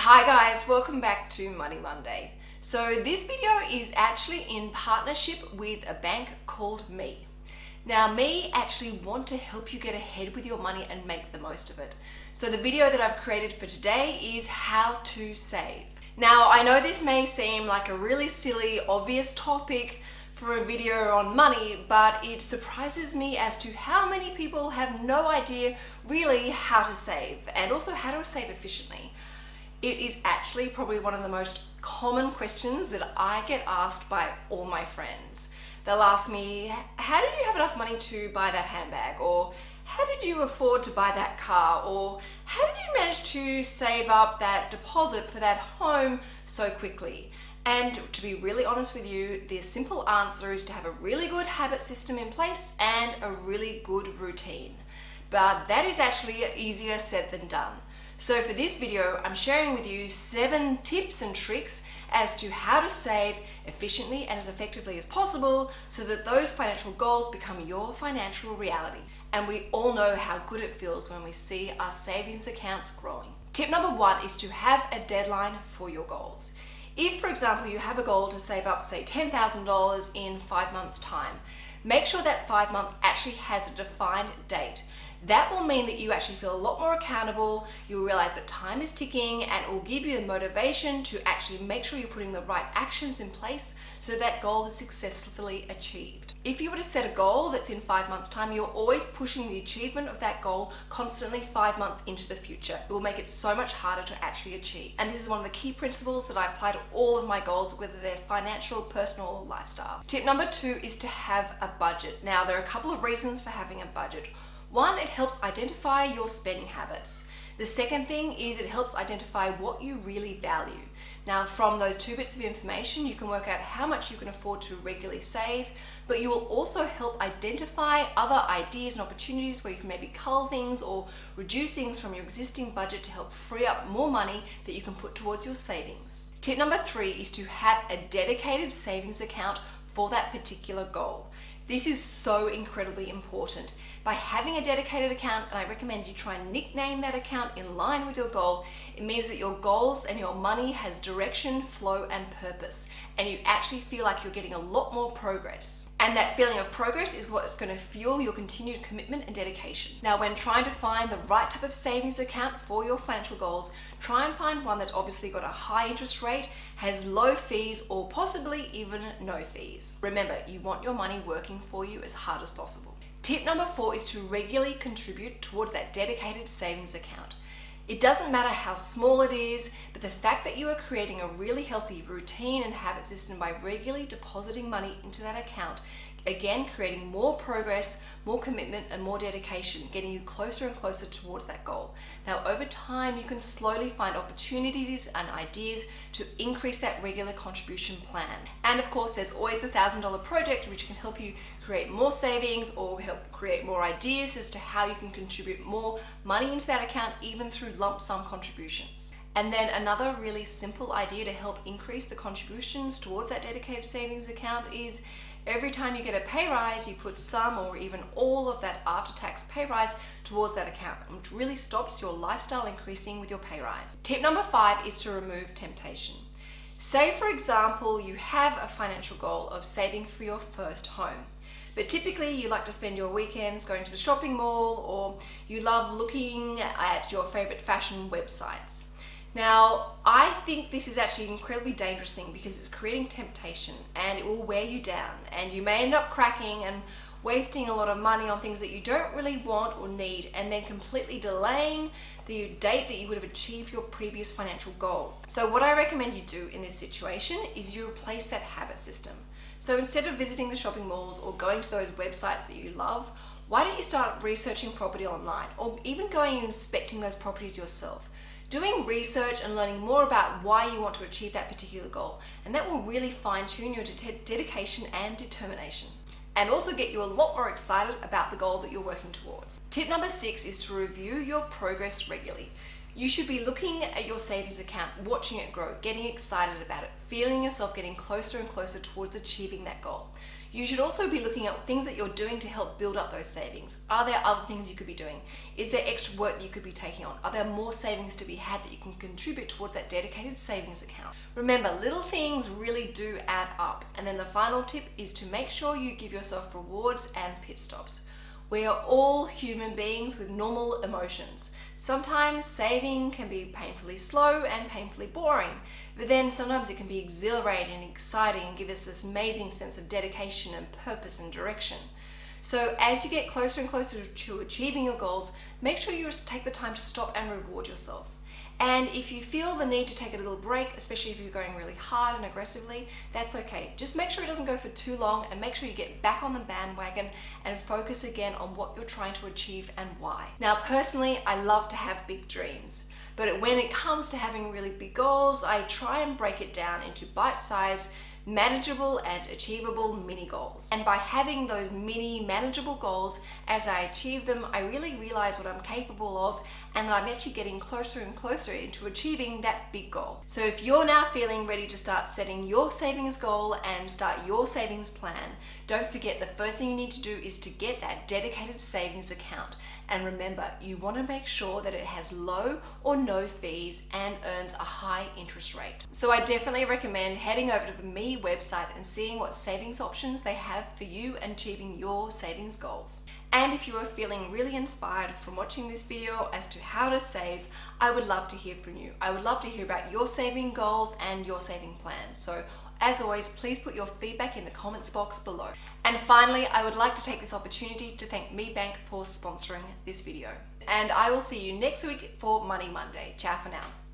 Hi guys, welcome back to Money Monday. So this video is actually in partnership with a bank called Me. Now Me actually want to help you get ahead with your money and make the most of it. So the video that I've created for today is how to save. Now I know this may seem like a really silly, obvious topic for a video on money, but it surprises me as to how many people have no idea really how to save and also how to save efficiently. It is actually probably one of the most common questions that I get asked by all my friends. They'll ask me, how did you have enough money to buy that handbag? Or how did you afford to buy that car? Or how did you manage to save up that deposit for that home so quickly? And to be really honest with you, the simple answer is to have a really good habit system in place and a really good routine. But that is actually easier said than done. So for this video, I'm sharing with you seven tips and tricks as to how to save efficiently and as effectively as possible so that those financial goals become your financial reality. And we all know how good it feels when we see our savings accounts growing. Tip number one is to have a deadline for your goals. If, for example, you have a goal to save up, say, $10,000 in five months' time, make sure that five months actually has a defined date that will mean that you actually feel a lot more accountable, you'll realize that time is ticking and it will give you the motivation to actually make sure you're putting the right actions in place so that goal is successfully achieved. If you were to set a goal that's in five months time, you're always pushing the achievement of that goal constantly five months into the future. It will make it so much harder to actually achieve. And this is one of the key principles that I apply to all of my goals, whether they're financial, personal, or lifestyle. Tip number two is to have a budget. Now, there are a couple of reasons for having a budget. One, it helps identify your spending habits. The second thing is it helps identify what you really value. Now from those two bits of information you can work out how much you can afford to regularly save but you will also help identify other ideas and opportunities where you can maybe cull things or reduce things from your existing budget to help free up more money that you can put towards your savings. Tip number three is to have a dedicated savings account for that particular goal. This is so incredibly important. By having a dedicated account, and I recommend you try and nickname that account in line with your goal, it means that your goals and your money has direction, flow, and purpose, and you actually feel like you're getting a lot more progress. And that feeling of progress is what's going to fuel your continued commitment and dedication. Now, when trying to find the right type of savings account for your financial goals, try and find one that's obviously got a high interest rate, has low fees, or possibly even no fees. Remember, you want your money working for you as hard as possible. Tip number four is to regularly contribute towards that dedicated savings account. It doesn't matter how small it is, but the fact that you are creating a really healthy routine and habit system by regularly depositing money into that account Again, creating more progress, more commitment and more dedication, getting you closer and closer towards that goal. Now, over time, you can slowly find opportunities and ideas to increase that regular contribution plan. And of course, there's always the $1,000 project, which can help you create more savings or help create more ideas as to how you can contribute more money into that account, even through lump sum contributions. And then another really simple idea to help increase the contributions towards that dedicated savings account is Every time you get a pay rise, you put some or even all of that after-tax pay rise towards that account, which really stops your lifestyle increasing with your pay rise. Tip number five is to remove temptation. Say, for example, you have a financial goal of saving for your first home. But typically you like to spend your weekends going to the shopping mall or you love looking at your favorite fashion websites. Now, I think this is actually an incredibly dangerous thing because it's creating temptation and it will wear you down and you may end up cracking and wasting a lot of money on things that you don't really want or need and then completely delaying the date that you would have achieved your previous financial goal. So what I recommend you do in this situation is you replace that habit system. So instead of visiting the shopping malls or going to those websites that you love, why don't you start researching property online or even going and inspecting those properties yourself? Doing research and learning more about why you want to achieve that particular goal and that will really fine tune your de dedication and determination and also get you a lot more excited about the goal that you're working towards. Tip number six is to review your progress regularly. You should be looking at your savings account, watching it grow, getting excited about it, feeling yourself getting closer and closer towards achieving that goal. You should also be looking at things that you're doing to help build up those savings. Are there other things you could be doing? Is there extra work that you could be taking on? Are there more savings to be had that you can contribute towards that dedicated savings account? Remember, little things really do add up. And then the final tip is to make sure you give yourself rewards and pit stops. We are all human beings with normal emotions. Sometimes saving can be painfully slow and painfully boring, but then sometimes it can be exhilarating and exciting and give us this amazing sense of dedication and purpose and direction. So as you get closer and closer to achieving your goals, make sure you take the time to stop and reward yourself. And if you feel the need to take a little break, especially if you're going really hard and aggressively, that's okay. Just make sure it doesn't go for too long and make sure you get back on the bandwagon and focus again on what you're trying to achieve and why. Now, personally, I love to have big dreams. But when it comes to having really big goals, I try and break it down into bite-sized manageable and achievable mini goals. And by having those mini manageable goals, as I achieve them, I really realize what I'm capable of and that I'm actually getting closer and closer into achieving that big goal. So if you're now feeling ready to start setting your savings goal and start your savings plan, don't forget the first thing you need to do is to get that dedicated savings account. And remember, you want to make sure that it has low or no fees and earns a high interest rate. So I definitely recommend heading over to the Me website and seeing what savings options they have for you and achieving your savings goals. And if you are feeling really inspired from watching this video as to how to save, I would love to hear from you. I would love to hear about your saving goals and your saving plans. So as always, please put your feedback in the comments box below. And finally, I would like to take this opportunity to thank ME Bank for sponsoring this video. And I will see you next week for Money Monday. Ciao for now.